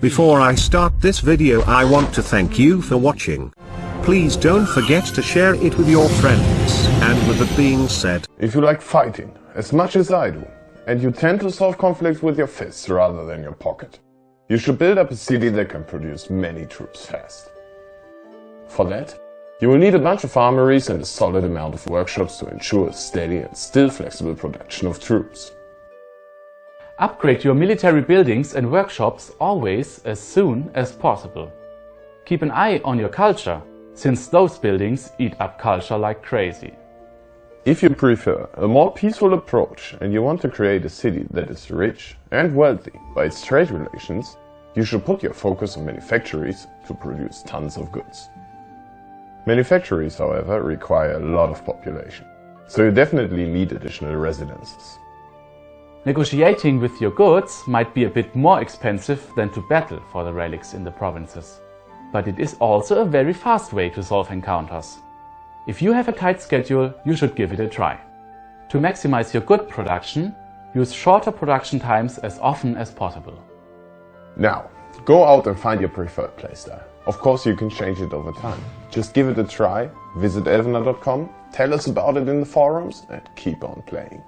Before I start this video I want to thank you for watching. Please don't forget to share it with your friends. And with that being said, If you like fighting as much as I do, and you tend to solve conflicts with your fists rather than your pocket, you should build up a city that can produce many troops fast. For that, you will need a bunch of armories and a solid amount of workshops to ensure a steady and still flexible production of troops. Upgrade your military buildings and workshops always as soon as possible. Keep an eye on your culture, since those buildings eat up culture like crazy. If you prefer a more peaceful approach and you want to create a city that is rich and wealthy by its trade relations, you should put your focus on manufactories to produce tons of goods. Manufactories, however, require a lot of population, so you definitely need additional residences. Negotiating with your goods might be a bit more expensive than to battle for the relics in the provinces. But it is also a very fast way to solve encounters. If you have a tight schedule, you should give it a try. To maximize your good production, use shorter production times as often as possible. Now, go out and find your preferred playstyle. Of course you can change it over time. Just give it a try, visit elvenar.com, tell us about it in the forums and keep on playing.